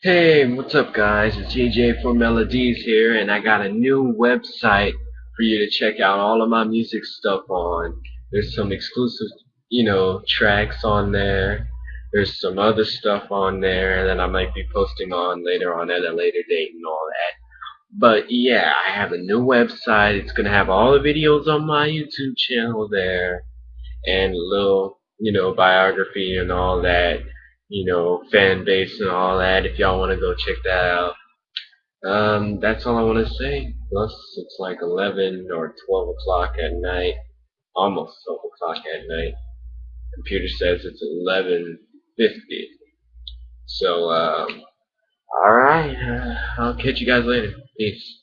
Hey, what's up guys? It's JJ for Melodies here and I got a new website for you to check out all of my music stuff on. There's some exclusive, you know, tracks on there. There's some other stuff on there that I might be posting on later on at a later date and all that. But yeah, I have a new website. It's gonna have all the videos on my YouTube channel there and a little, you know, biography and all that you know, fan base and all that. If y'all want to go check that out. Um, that's all I want to say. Plus, it's like 11 or 12 o'clock at night. Almost 12 o'clock at night. Computer says it's 11.50. So, um, alright. Uh, I'll catch you guys later. Peace.